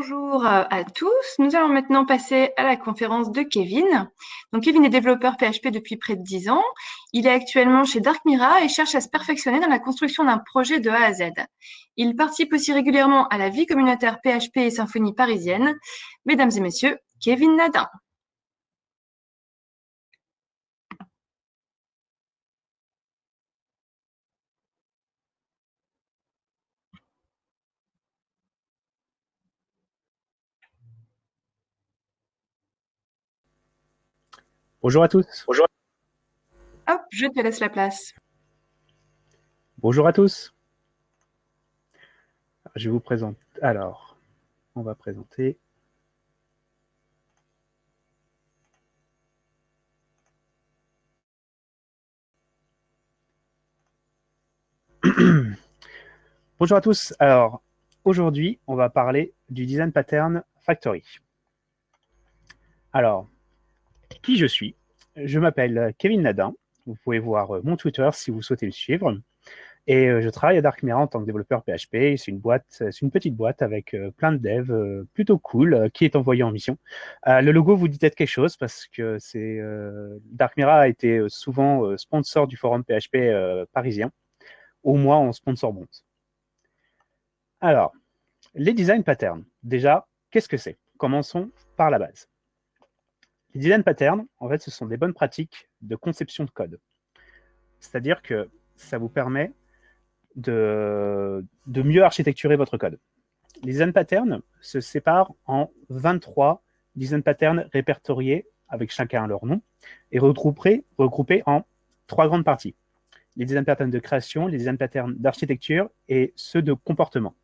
Rebonjour à tous. Nous allons maintenant passer à la conférence de Kevin. Donc, Kevin est développeur PHP depuis près de 10 ans. Il est actuellement chez Dark Mira et cherche à se perfectionner dans la construction d'un projet de A à Z. Il participe aussi régulièrement à la vie communautaire PHP et symphonie parisienne. Mesdames et messieurs, Kevin Nadin. Bonjour à tous. Bonjour. Hop, je te laisse la place. Bonjour à tous. Je vous présente. Alors, on va présenter. Bonjour à tous. Alors, aujourd'hui, on va parler du design pattern factory. Alors, qui je suis. Je m'appelle Kevin Nadin. Vous pouvez voir euh, mon Twitter si vous souhaitez le suivre. Et euh, je travaille à Dark Mirror en tant que développeur PHP. C'est une boîte, c'est une petite boîte avec euh, plein de devs plutôt cool qui est envoyée en mission. le logo vous dit peut-être quelque chose parce que c'est Dark Mirror a été souvent sponsor du forum PHP parisien. Au moins en sponsor bond. Alors, les design patterns. Déjà, qu'est-ce que c'est? Commençons par la base. Les design patterns, en fait, ce sont des bonnes pratiques de conception de code. C'est-à-dire que ça vous permet de, de mieux architecturer votre code. Les design patterns se séparent en 23 design patterns répertoriés avec chacun leur nom et regroupés, regroupés en trois grandes parties. Les design patterns de création, les design patterns d'architecture et ceux de comportement.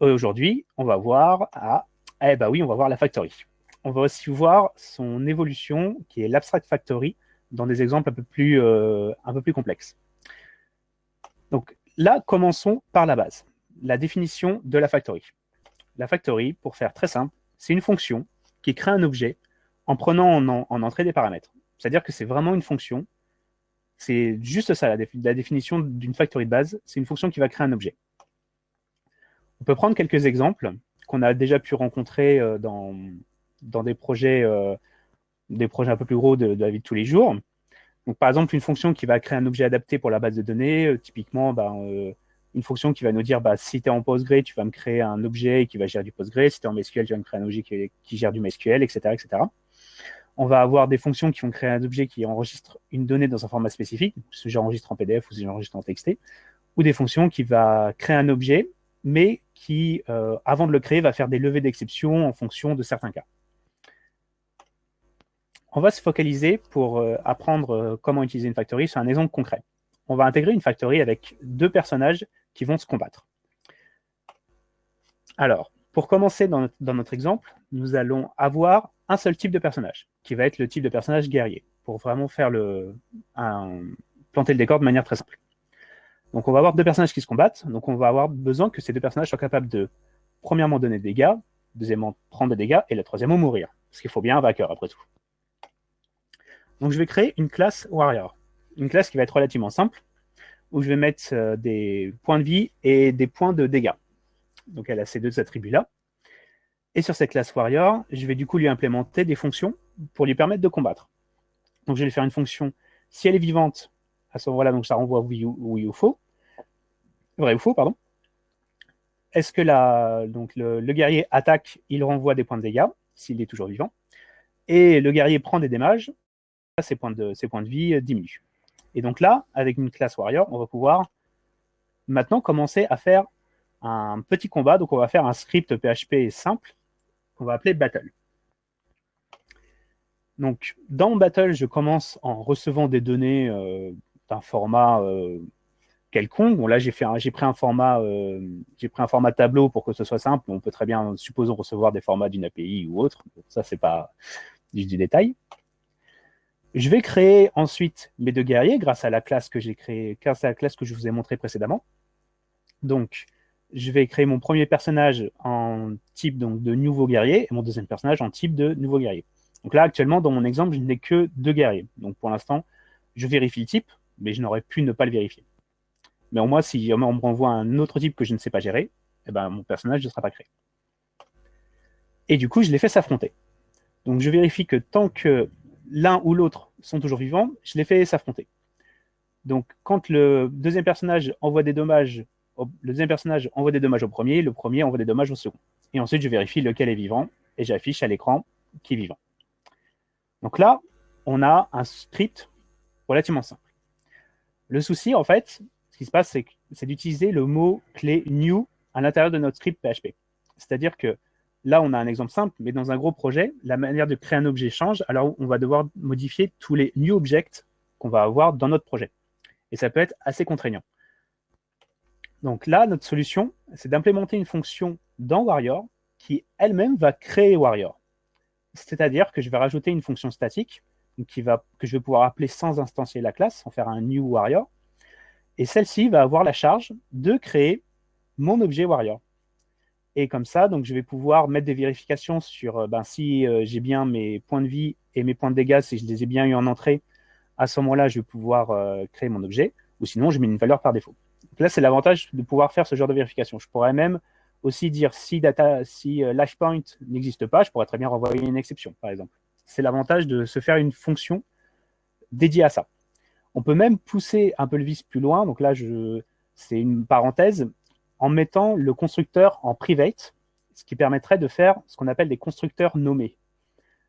Aujourd'hui, on va voir à, eh ben oui, on va voir la factory on va aussi voir son évolution, qui est l'abstract factory, dans des exemples un peu plus, euh, un peu plus complexes. Donc là, commençons par la base, la définition de la factory. La factory, pour faire très simple, c'est une fonction qui crée un objet en prenant en, entrée des paramètres. C'est-à-dire que c'est vraiment une fonction, c'est juste ça, la, la définition d'une factory de base, c'est une fonction qui va créer un objet. On peut prendre quelques exemples qu'on a déjà pu rencontrer euh, dans, dans des projets, euh, des projets un peu plus gros de, la vie de tous les jours. Par exemple, une fonction qui va créer un objet adapté pour la base de données, euh, typiquement, ben, euh, une fonction qui va nous dire, bah, si tu es en Postgre, tu vas me créer un objet qui va gérer du Postgre, si tu es en MySQL, tu vas me créer un objet qui, gère du MySQL, etc., etc. On va avoir des fonctions qui vont créer un objet qui enregistre une donnée dans un format spécifique, si j'enregistre en PDF ou si j'enregistre en TXT, ou des fonctions qui va créer un objet, mais qui, avant de le créer, va faire des levées d'exception en fonction de certains cas on va se focaliser pour euh, apprendre euh, comment utiliser une factory sur un exemple concret. On va intégrer une factory avec deux personnages qui vont se combattre. Alors, pour commencer dans notre, exemple, nous allons avoir un seul type de personnage, qui va être le type de personnage guerrier, pour vraiment faire le, planter le décor de manière très simple. Donc on va avoir deux personnages qui se combattent, donc on va avoir besoin que ces deux personnages soient capables de, premièrement, donner des dégâts, deuxièmement, prendre des dégâts, et la troisièmement, mourir. Parce qu'il faut bien un vainqueur, après tout. Donc je vais créer une classe warrior. Une classe qui va être relativement simple, où je vais mettre euh, des points de vie et des points de dégâts. Donc elle a ces deux attributs-là. Et sur cette classe warrior, je vais du coup lui implémenter des fonctions pour lui permettre de combattre. Donc je vais lui faire une fonction, si elle est vivante, à ce moment-là, donc ça renvoie oui ou, faux. Vrai ou faux, pardon. Est-ce que la, donc le, le, guerrier attaque, il renvoie des points de dégâts, s'il est toujours vivant. Et le guerrier prend des dommages, ses points de, vie euh, diminuent. Et donc là, avec une classe warrior, on va pouvoir maintenant commencer à faire un petit combat. Donc on va faire un script PHP simple qu'on va appeler battle. Donc dans battle, je commence en recevant des données euh, d'un format euh, quelconque. Bon là j'ai pris un format j'ai pris un format tableau pour que ce soit simple. On peut très bien supposons recevoir des formats d'une API ou autre. Ça c'est pas du détail. Je vais créer ensuite mes deux guerriers grâce à la classe que j'ai créée, grâce à la classe que je vous ai montrée précédemment. Donc, je vais créer mon premier personnage en type donc, de nouveau guerrier et mon deuxième personnage en type de nouveau guerrier. Donc là, actuellement, dans mon exemple, je n'ai que deux guerriers. Donc pour l'instant, je vérifie le type, mais je n'aurais pu ne pas le vérifier. Mais au moins, si on me renvoie un autre type que je ne sais pas gérer, eh ben, mon personnage ne sera pas créé. Et du coup, je les fais s'affronter. Donc je vérifie que tant que l'un ou l'autre sont toujours vivants, je les fais s'affronter. Donc quand le deuxième personnage envoie des dommages, au premier, le premier envoie des dommages au second. Et ensuite, je vérifie lequel est vivant et j'affiche à l'écran qui est vivant. Donc là, on a un script relativement simple. Le souci, en fait, ce qui se passe, c'est d'utiliser le mot clé new à l'intérieur de notre script PHP. C'est-à-dire que là, on a un exemple simple, mais dans un gros projet, la manière de créer un objet change, alors on va devoir modifier tous les new objects qu'on va avoir dans notre projet. Et ça peut être assez contraignant. Donc là, notre solution, c'est d'implémenter une fonction dans Warrior qui elle-même va créer Warrior. C'est-à-dire que je vais rajouter une fonction statique qui va, que je vais pouvoir appeler sans instancier la classe, sans faire un new warrior. Et celle-ci va avoir la charge de créer mon objet warrior. Et comme ça, donc, je vais pouvoir mettre des vérifications sur euh, ben, si euh, j'ai bien mes points de vie et mes points de dégâts, si je les ai bien eu en entrée, à ce moment-là, je vais pouvoir euh, créer mon objet, ou sinon, je mets une valeur par défaut. Donc là, c'est l'avantage de pouvoir faire ce genre de vérification. Je pourrais même aussi dire si, data, si point n'existe pas, je pourrais très bien renvoyer une exception, par exemple c'est l'avantage de se faire une fonction dédiée à ça. On peut même pousser un peu le vice plus loin. Donc là, c'est une parenthèse, en mettant le constructeur en private, ce qui permettrait de faire ce qu'on appelle des constructeurs nommés.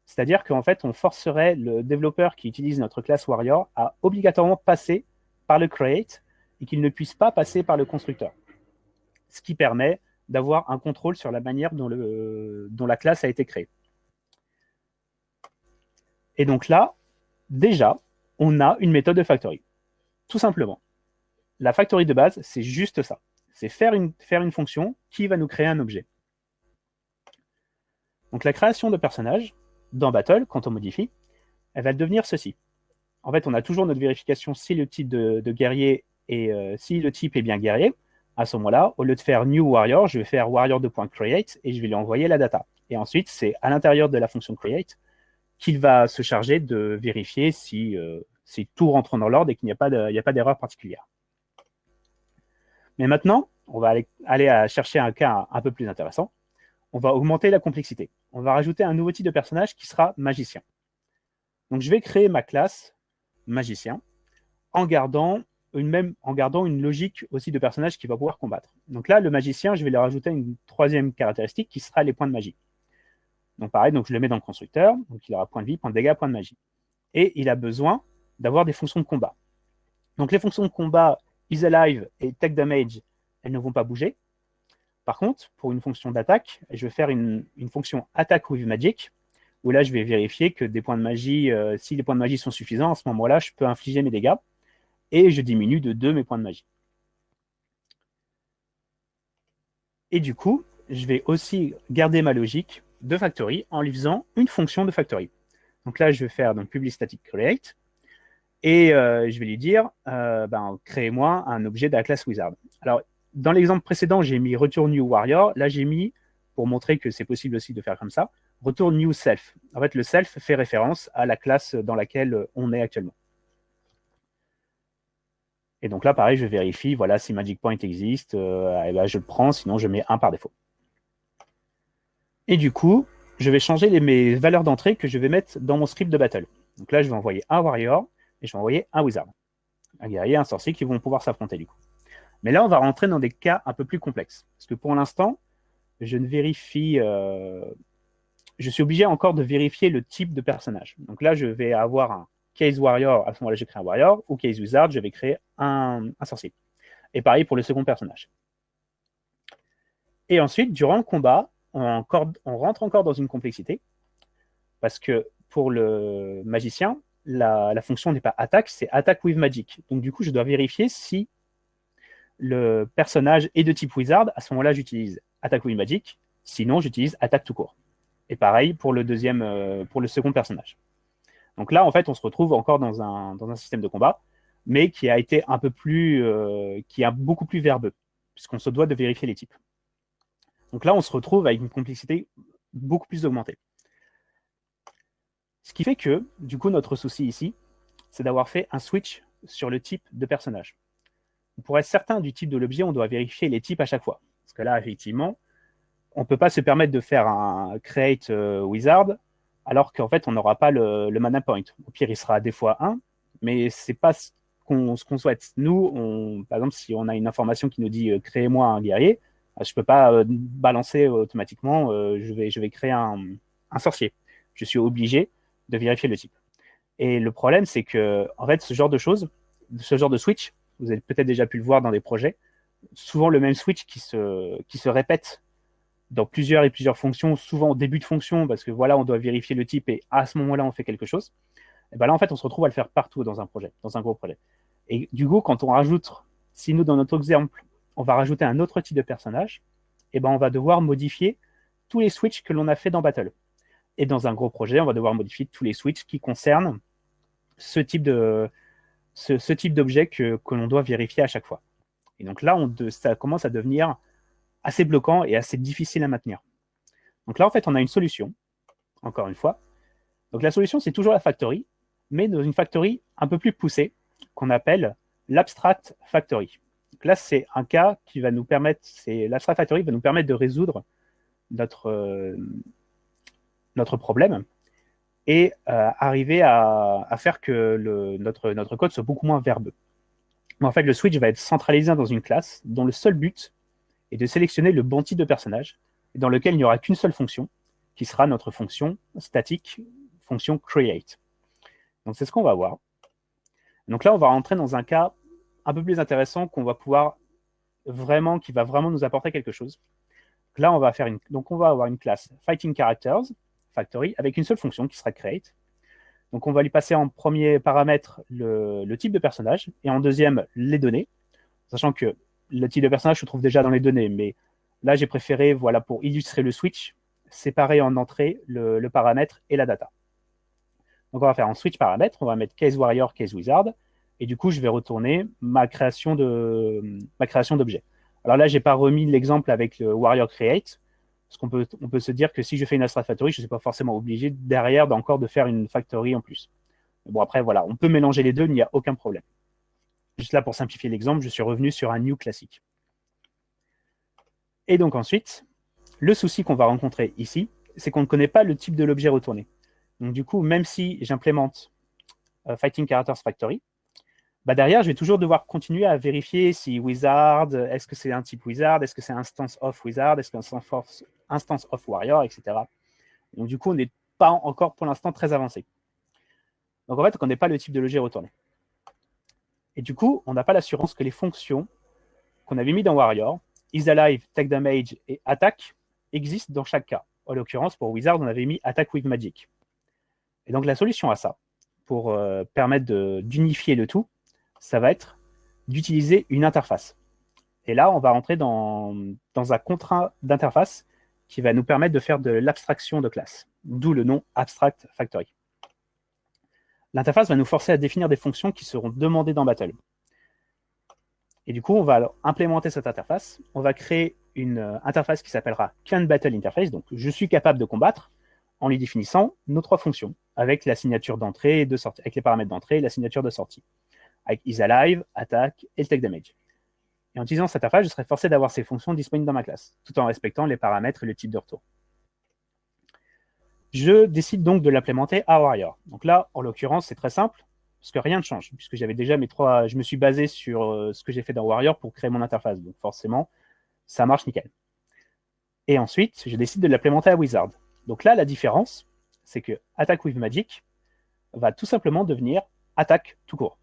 C'est-à-dire qu'en fait, on forcerait le développeur qui utilise notre classe Warrior à obligatoirement passer par le create et qu'il ne puisse pas passer par le constructeur. Ce qui permet d'avoir un contrôle sur la manière dont, la classe a été créée. Et donc là, déjà, on a une méthode de factory. Tout simplement. La factory de base, c'est juste ça. C'est faire une, faire une fonction qui va nous créer un objet. Donc la création de personnages, dans Battle, quand on modifie, elle va devenir ceci. En fait, on a toujours notre vérification si le type de, guerrier et euh, si le type est bien guerrier. À ce moment-là, au lieu de faire new warrior, je vais faire warrior.create et je vais lui envoyer la data. Et ensuite, c'est à l'intérieur de la fonction create qu'il va se charger de vérifier si, euh, tout rentre dans l'ordre et qu'il n'y a pas d'erreur particulière. Mais maintenant, on va aller, chercher un cas un peu plus intéressant. On va augmenter la complexité. On va rajouter un nouveau type de personnage qui sera magicien. Donc, je vais créer ma classe magicien en gardant une, même, logique aussi de personnage qui va pouvoir combattre. Donc là, le magicien, je vais lui rajouter une troisième caractéristique qui sera les points de magie. Donc pareil, donc je le mets dans le constructeur, donc il aura point de vie, point de dégâts, point de magie. Et il a besoin d'avoir des fonctions de combat. Donc les fonctions de combat is alive et take damage, elles ne vont pas bouger. Par contre, pour une fonction d'attaque, je vais faire une, fonction attack with magic, où là je vais vérifier que des points de magie, euh, si les points de magie sont suffisants, à ce moment-là, je peux infliger mes dégâts, et je diminue de 2 mes points de magie. Et du coup, je vais aussi garder ma logique de factory en lui faisant une fonction de factory. Donc là, je vais faire donc public static create et euh, je vais lui dire euh, ben, créez-moi un objet de la classe wizard. Alors, dans l'exemple précédent, j'ai mis return new warrior. Là, j'ai mis, pour montrer que c'est possible aussi de faire comme ça, return new self. En fait, le self fait référence à la classe dans laquelle on est actuellement. Et donc là, pareil, je vérifie, voilà, si Magic Point existe, euh, eh ben, je le prends, sinon je mets un par défaut. Et du coup, je vais changer les, mes valeurs d'entrée que je vais mettre dans mon script de battle. Donc là, je vais envoyer un warrior et je vais envoyer un wizard. Un guerrier, un sorcier qui vont pouvoir s'affronter du coup. Mais là, on va rentrer dans des cas un peu plus complexes. Parce que pour l'instant, je ne vérifie... Euh, je suis obligé encore de vérifier le type de personnage. Donc là, je vais avoir un case warrior, à ce moment-là, je crée un warrior, ou case wizard, je vais créer un, un sorcier. Et pareil pour le second personnage. Et ensuite, durant le combat, on, rentre encore dans une complexité, parce que pour le magicien, la, fonction n'est pas attaque, c'est attack with magic. Donc du coup, je dois vérifier si le personnage est de type wizard. À ce moment-là, j'utilise attack with magic. Sinon, j'utilise attaque tout court. Et pareil pour le deuxième, euh, pour le second personnage. Donc là, en fait, on se retrouve encore dans un, dans un système de combat, mais qui a été un peu plus, euh, qui est beaucoup plus verbeux, puisqu'on se doit de vérifier les types. Donc là, on se retrouve avec une complexité beaucoup plus augmentée. Ce qui fait que, du coup, notre souci ici, c'est d'avoir fait un switch sur le type de personnage. Pour être certain du type de l'objet, on doit vérifier les types à chaque fois. que là, effectivement, on ne peut pas se permettre de faire un create euh, wizard alors qu'en fait, on n'aura pas le, mana point. Au pire, il sera des fois 1, mais ce n'est pas ce qu'on souhaite. Nous, par exemple, si on a une information qui nous dit euh, créez-moi un guerrier, euh, je ne peux pas balancer automatiquement, je, vais, créer un, sorcier. Je suis obligé de vérifier le type. Et le problème, c'est que, en ce genre de choses, ce genre de switch, vous avez peut-être déjà pu le voir dans des projets, souvent le même switch qui se, qui se répète dans plusieurs et plusieurs fonctions, souvent au début de fonction, parce que voilà, on doit vérifier le type et à ce moment-là, on fait quelque chose. Et ben là, en fait, on se retrouve à le faire partout dans un projet, dans un gros projet. Et du coup, quand on rajoute, si nous, dans notre exemple, on va rajouter un autre type de personnage, et ben on va devoir modifier tous les switches que l'on a fait dans Battle. Et dans un gros projet, on va devoir modifier tous les switches qui concernent ce type de ce, type d'objet que, que l'on doit vérifier à chaque fois. Et donc là, on ça commence à devenir assez bloquant et assez difficile à maintenir. Donc là, en fait, on a une solution, encore une fois. Donc la solution, c'est toujours la factory, mais dans une factory un peu plus poussée, qu'on appelle l'abstract factory. Donc là, c'est un cas qui va nous permettre, c'est l'abstract factory va nous permettre de résoudre notre, euh, notre problème et euh, arriver à, faire que notre, code soit beaucoup moins verbeux. En fait, le switch va être centralisé dans une classe dont le seul but et de sélectionner le bon type de personnage, dans lequel il n'y aura qu'une seule fonction, qui sera notre fonction statique, fonction create. Donc c'est ce qu'on va voir. Donc là, on va rentrer dans un cas un peu plus intéressant qu'on va pouvoir vraiment, qui va vraiment nous apporter quelque chose. Là, on va faire une, donc on va avoir une classe Fighting Characters, Factory, avec une seule fonction qui sera create. Donc on va lui passer en premier paramètre le, type de personnage et en deuxième les données, sachant que le type de personnage se trouve déjà dans les données, mais là, j'ai préféré, voilà, pour illustrer le switch, séparer en entrée le, paramètre et la data. Donc, on va faire un switch paramètre, on va mettre case warrior, case wizard, et du coup, je vais retourner ma création de ma création d'objet. Alors là, j'ai pas remis l'exemple avec le warrior create, parce qu'on peut, on peut se dire que si je fais une abstract factory, je ne suis pas forcément obligé derrière d'encore de faire une factory en plus. bon, après, voilà, on peut mélanger les deux, il n'y a aucun problème. Juste là, pour simplifier l'exemple, je suis revenu sur un new classique. Et donc ensuite, le souci qu'on va rencontrer ici, c'est qu'on ne connaît pas le type de l'objet retourné. Donc du coup, même si j'implémente euh, Fighting Characters Factory, bah derrière, je vais toujours devoir continuer à vérifier si wizard, est-ce que c'est un type wizard, est-ce que c'est instance of wizard, est-ce que c'est instance of warrior, etc. Donc du coup, on n'est pas encore pour l'instant très avancé. Donc en fait, on ne connaît pas le type de l'objet retourné. Et du coup, on n'a pas l'assurance que les fonctions qu'on avait mis dans Warrior, isAlive, Take Damage et Attack, existent dans chaque cas. En l'occurrence, pour Wizard, on avait mis Attack with Magic. Et donc la solution à ça, pour euh, permettre d'unifier le tout, ça va être d'utiliser une interface. Et là, on va rentrer dans, dans un contrat d'interface qui va nous permettre de faire de l'abstraction de classe, d'où le nom Abstract Factory. L'interface va nous forcer à définir des fonctions qui seront demandées dans Battle. Et du coup, on va implémenter cette interface. On va créer une euh, interface qui s'appellera Can Battle Interface. Donc, je suis capable de combattre en lui définissant nos trois fonctions avec la signature d'entrée de sortie, avec les paramètres d'entrée et la signature de sortie, avec isAlive, attack et le take damage. Et en utilisant cette interface, je serai forcé d'avoir ces fonctions disponibles dans ma classe, tout en respectant les paramètres et le type de retour. Je décide donc de l'implémenter à Warrior. Donc là, en l'occurrence, c'est très simple, parce que rien ne change, puisque j'avais déjà mes trois... Je me suis basé sur euh, ce que j'ai fait dans Warrior pour créer mon interface. Donc forcément, ça marche nickel. Et ensuite, je décide de l'implémenter à Wizard. Donc là, la différence, c'est que Attack with Magic va tout simplement devenir Attack tout court.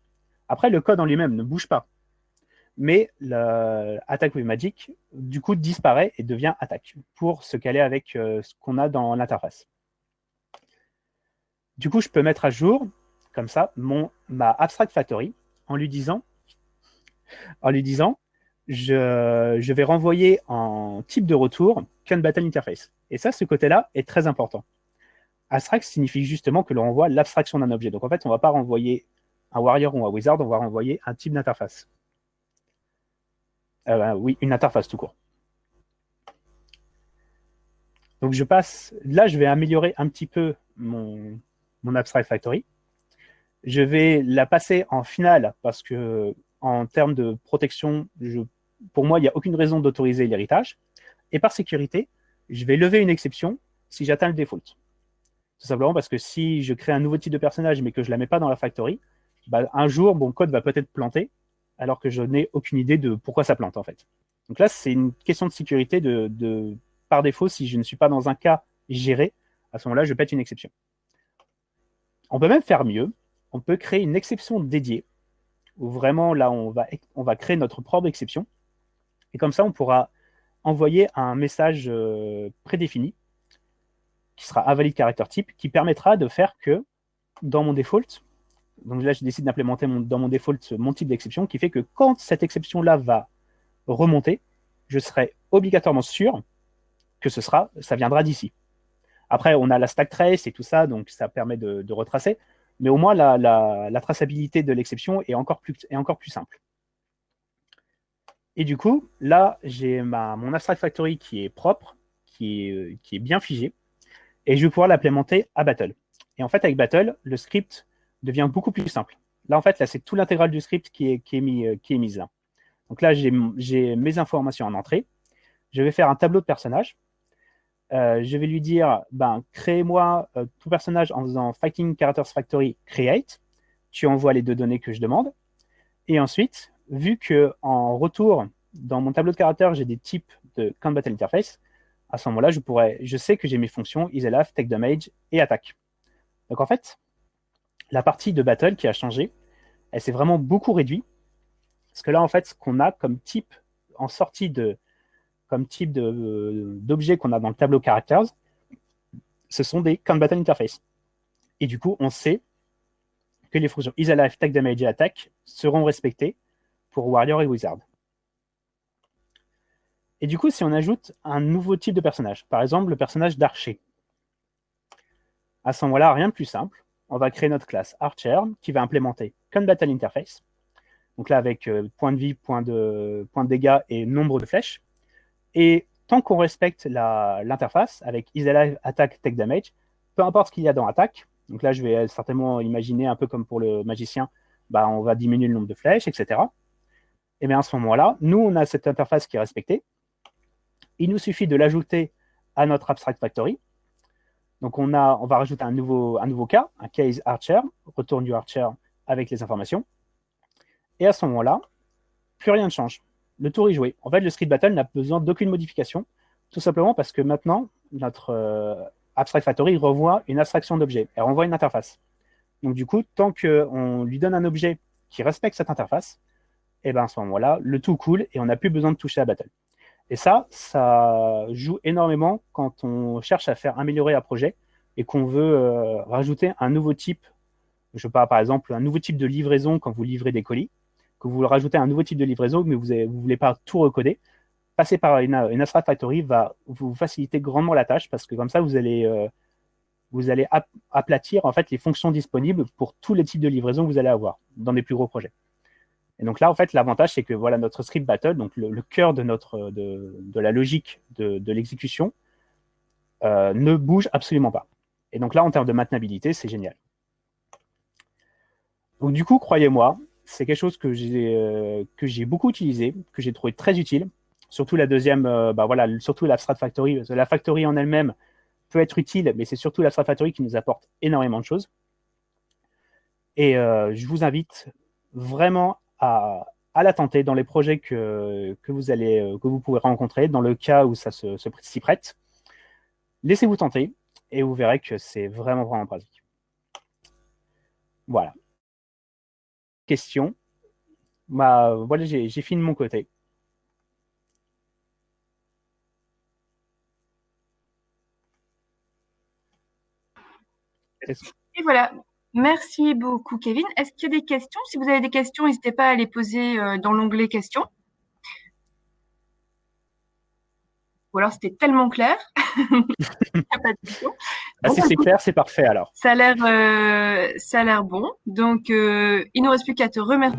Après, le code en lui-même ne bouge pas. Mais Attack with Magic, du coup, disparaît et devient Attack pour se caler avec euh, ce qu'on a dans l'interface. Du coup, je peux mettre à jour, comme ça, mon, ma Abstract Factory en lui disant, en lui disant je, je vais renvoyer en type de retour Can Battle Interface. Et ça, ce côté-là est très important. Abstract signifie justement que l'on renvoie l'abstraction d'un objet. Donc en fait, on ne va pas renvoyer un warrior ou un wizard, on va renvoyer un type d'interface. Euh, oui, une interface tout court. Donc je passe, là je vais améliorer un petit peu mon, Abstract Factory. Je vais la passer en finale parce que en termes de protection, pour moi, il n'y a aucune raison d'autoriser l'héritage. Et par sécurité, je vais lever une exception si j'atteins le default. Tout simplement parce que si je crée un nouveau type de personnage mais que je ne la mets pas dans la factory, bah, un jour, mon code va peut-être planter alors que je n'ai aucune idée de pourquoi ça plante en fait. Donc là, c'est une question de sécurité de, par défaut, si je ne suis pas dans un cas géré, à ce moment-là, je pète une exception. On peut même faire mieux. On peut créer une exception dédiée, où vraiment, là, on va, créer notre propre exception. Et comme ça, on pourra envoyer un message euh, prédéfini, qui sera invalide caractère type, qui permettra de faire que, dans mon default, donc là, je décide d'implémenter dans mon default mon type d'exception, qui fait que quand cette exception-là va remonter, je serai obligatoirement sûr que ce sera, ça viendra d'ici. Après, on a la stack trace et tout ça, donc ça permet de, retracer, mais au moins la, traçabilité de l'exception est, encore plus, est encore plus simple. Et du coup, là, j'ai mon abstract factory qui est propre, qui est, qui est bien figé, et je vais pouvoir l'implémenter à Battle. Et en fait, avec Battle, le script devient beaucoup plus simple. Là, en fait, là, c'est tout l'intégral du script qui est, qui est, mis, qui est mise là. Donc là, j'ai mes informations en entrée. Je vais faire un tableau de personnage. Euh, je vais lui dire, ben, crée-moi euh, tout personnage en faisant Fighting Characters Factory Create. Tu envoies les deux données que je demande. Et ensuite, vu que en retour, dans mon tableau de caractères, j'ai des types de Count Battle Interface, à ce moment-là, je, je sais que j'ai mes fonctions isLF, Take Damage et Attaque. Donc en fait, la partie de Battle qui a changé, elle s'est vraiment beaucoup réduite parce que là, en fait, ce qu'on a comme type en sortie de type d'objet qu'on a dans le tableau characters, ce sont des count battle interface. Et du coup, on sait que les fonctions isAlive, tag damage attack seront respectées pour warrior et wizard. Et du coup, si on ajoute un nouveau type de personnage, par exemple le personnage d'archer, à ce moment-là, rien de plus simple, on va créer notre classe archer qui va implémenter count battle interface donc là, avec euh, point de vie, point de, dégâts et nombre de flèches. Et tant qu'on respecte l'interface avec isAlive, attack, take damage, peu importe ce qu'il y a dans attaque, donc là, je vais certainement imaginer un peu comme pour le magicien, bah, on va diminuer le nombre de flèches, etc. Et bien à ce moment-là, nous, on a cette interface qui est respectée. Il nous suffit de l'ajouter à notre abstract factory. Donc on, va rajouter un nouveau, un cas, un case archer, retourne du archer avec les informations. Et à ce moment-là, plus rien ne change. Le tour est joué. En fait, le Street Battle n'a besoin d'aucune modification, tout simplement parce que maintenant, notre euh, Abstract Factory revoit une abstraction d'objet. Elle renvoie une interface. Donc du coup, tant qu'on lui donne un objet qui respecte cette interface, eh ben à ce moment-là, le tout coule et on n'a plus besoin de toucher à Battle. Et ça, ça joue énormément quand on cherche à faire améliorer un projet et qu'on veut euh, rajouter un nouveau type, je pas, par exemple, un nouveau type de livraison quand vous livrez des colis. Que vous rajoutez un nouveau type de livraison, mais vous ne voulez pas tout recoder, passer par une, une Factory va vous faciliter grandement la tâche parce que comme ça, vous allez, euh, vous allez aplatir en fait les fonctions disponibles pour tous les types de livraison que vous allez avoir dans des plus gros projets. Et donc là, en fait, l'avantage, c'est que voilà, notre script battle, donc le, cœur de, notre, de, de, la logique de, l'exécution, euh, ne bouge absolument pas. Et donc là, en termes de maintenabilité, c'est génial. Donc du coup, croyez-moi, c'est quelque chose que j'ai euh, beaucoup utilisé, que j'ai trouvé très utile. Surtout la deuxième, euh, bah voilà, surtout l'Abstract Factory. La Factory en elle-même peut être utile, mais c'est surtout l'Abstract Factory qui nous apporte énormément de choses. Et euh, je vous invite vraiment à, la tenter dans les projets que, que, vous allez, que vous pouvez rencontrer, dans le cas où ça se, s'y prête. Laissez-vous tenter et vous verrez que c'est vraiment, vraiment pratique. Voilà question. Bah, voilà, j'ai fini de mon côté. Et voilà. Merci beaucoup, Kevin. Est-ce qu'il y a des questions? Si vous avez des questions, n'hésitez pas à les poser euh, dans l'onglet questions. Ou alors c'était tellement clair. Ah, si c'est clair, c'est parfait alors. Ça a l'air, euh, bon. Donc, euh, il ne nous reste plus qu'à te remercier.